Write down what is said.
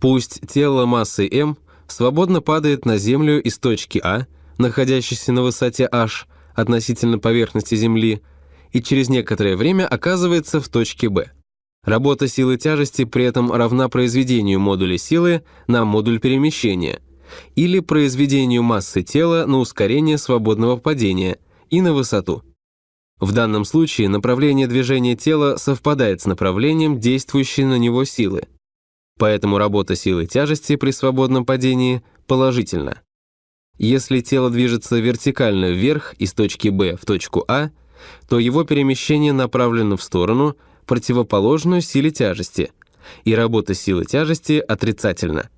Пусть тело массой m свободно падает на Землю из точки А, находящейся на высоте h относительно поверхности Земли, и через некоторое время оказывается в точке B. Работа силы тяжести при этом равна произведению модуля силы на модуль перемещения или произведению массы тела на ускорение свободного падения и на высоту. В данном случае направление движения тела совпадает с направлением действующей на него силы. Поэтому работа силы тяжести при свободном падении положительна. Если тело движется вертикально вверх из точки B в точку А, то его перемещение направлено в сторону, противоположную силе тяжести, и работа силы тяжести отрицательна.